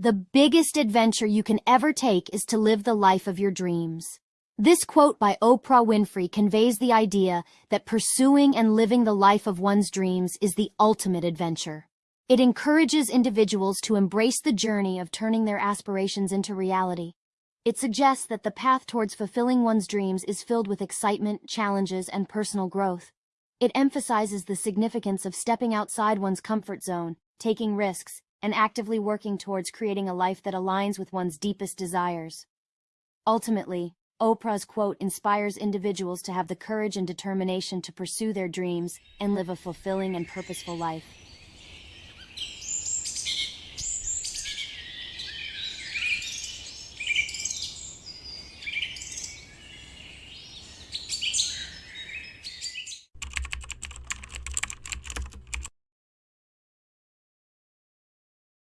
The biggest adventure you can ever take is to live the life of your dreams. This quote by Oprah Winfrey conveys the idea that pursuing and living the life of one's dreams is the ultimate adventure. It encourages individuals to embrace the journey of turning their aspirations into reality. It suggests that the path towards fulfilling one's dreams is filled with excitement, challenges, and personal growth. It emphasizes the significance of stepping outside one's comfort zone, taking risks, and actively working towards creating a life that aligns with one's deepest desires. Ultimately, Oprah's quote inspires individuals to have the courage and determination to pursue their dreams and live a fulfilling and purposeful life.